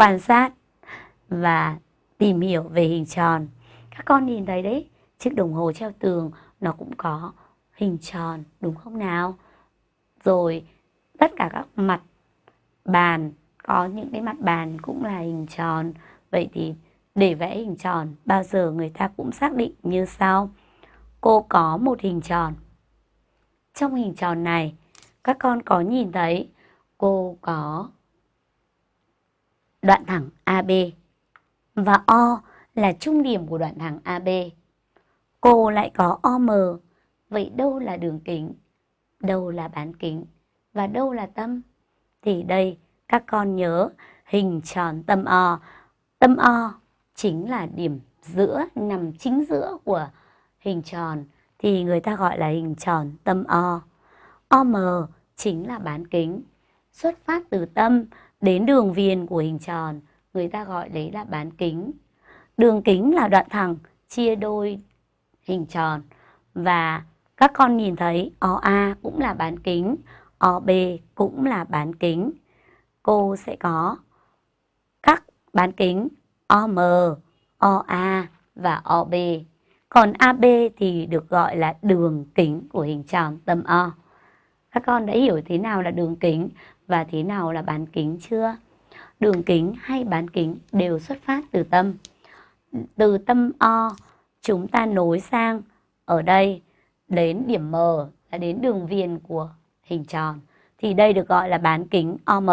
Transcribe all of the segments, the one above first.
quan sát và tìm hiểu về hình tròn. Các con nhìn thấy đấy, chiếc đồng hồ treo tường nó cũng có hình tròn đúng không nào? Rồi tất cả các mặt bàn có những cái mặt bàn cũng là hình tròn. Vậy thì để vẽ hình tròn bao giờ người ta cũng xác định như sau. Cô có một hình tròn. Trong hình tròn này các con có nhìn thấy cô có đoạn thẳng AB và O là trung điểm của đoạn thẳng AB. Cô lại có OM, vậy đâu là đường kính, đâu là bán kính và đâu là tâm? Thì đây các con nhớ hình tròn tâm O. Tâm O chính là điểm giữa, nằm chính giữa của hình tròn thì người ta gọi là hình tròn tâm O. OM chính là bán kính. Xuất phát từ tâm đến đường viền của hình tròn, người ta gọi đấy là bán kính. Đường kính là đoạn thẳng chia đôi hình tròn và các con nhìn thấy OA cũng là bán kính, OB cũng là bán kính. Cô sẽ có các bán kính OM, OA và OB. Còn AB thì được gọi là đường kính của hình tròn tâm O. Các con đã hiểu thế nào là đường kính và thế nào là bán kính chưa? Đường kính hay bán kính đều xuất phát từ tâm. Từ tâm O, chúng ta nối sang ở đây đến điểm M là đến đường viền của hình tròn. Thì đây được gọi là bán kính OM.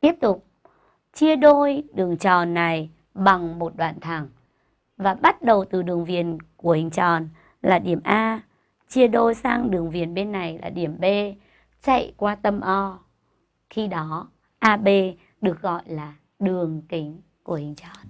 Tiếp tục, chia đôi đường tròn này bằng một đoạn thẳng. Và bắt đầu từ đường viền của hình tròn là điểm A, chia đôi sang đường viền bên này là điểm B, chạy qua tâm O. Khi đó AB được gọi là đường kính của hình tròn.